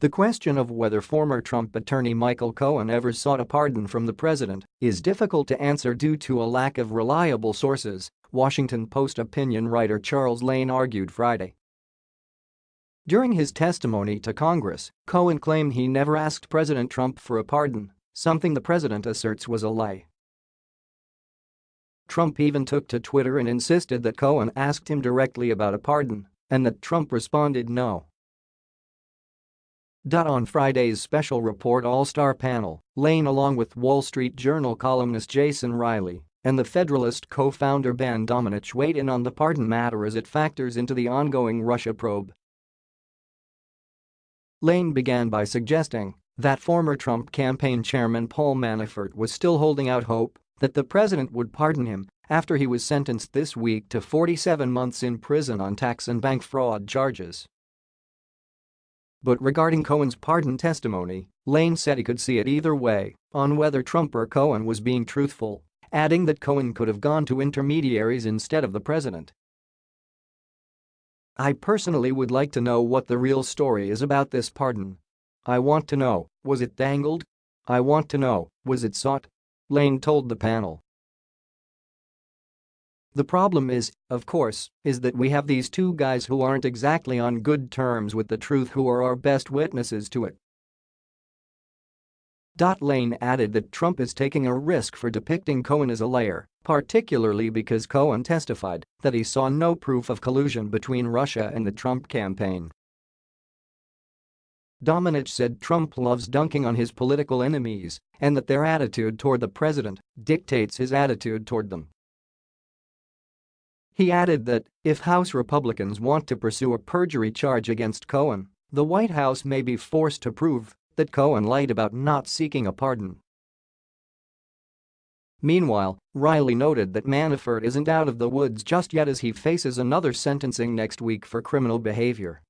The question of whether former Trump attorney Michael Cohen ever sought a pardon from the president is difficult to answer due to a lack of reliable sources, Washington Post opinion writer Charles Lane argued Friday. During his testimony to Congress, Cohen claimed he never asked President Trump for a pardon, something the president asserts was a lie. Trump even took to Twitter and insisted that Cohen asked him directly about a pardon and that Trump responded no. On Friday's special report All-Star panel, Lane along with Wall Street Journal columnist Jason Riley and the Federalist co-founder Ben Domenech weighed in on the pardon matter as it factors into the ongoing Russia probe. Lane began by suggesting that former Trump campaign chairman Paul Manafort was still holding out hope that the president would pardon him after he was sentenced this week to 47 months in prison on tax and bank fraud charges. But regarding Cohen's pardon testimony, Lane said he could see it either way on whether Trump or Cohen was being truthful, adding that Cohen could have gone to intermediaries instead of the president. I personally would like to know what the real story is about this pardon. I want to know, was it dangled? I want to know, was it sought? Lane told the panel. The problem is, of course, is that we have these two guys who aren't exactly on good terms with the truth who are our best witnesses to it. Lane added that Trump is taking a risk for depicting Cohen as a liar, particularly because Cohen testified that he saw no proof of collusion between Russia and the Trump campaign. Domenech said Trump loves dunking on his political enemies and that their attitude toward the president dictates his attitude toward them. He added that if House Republicans want to pursue a perjury charge against Cohen, the White House may be forced to prove that Cohen lied about not seeking a pardon. Meanwhile, Riley noted that Manafort isn't out of the woods just yet as he faces another sentencing next week for criminal behavior.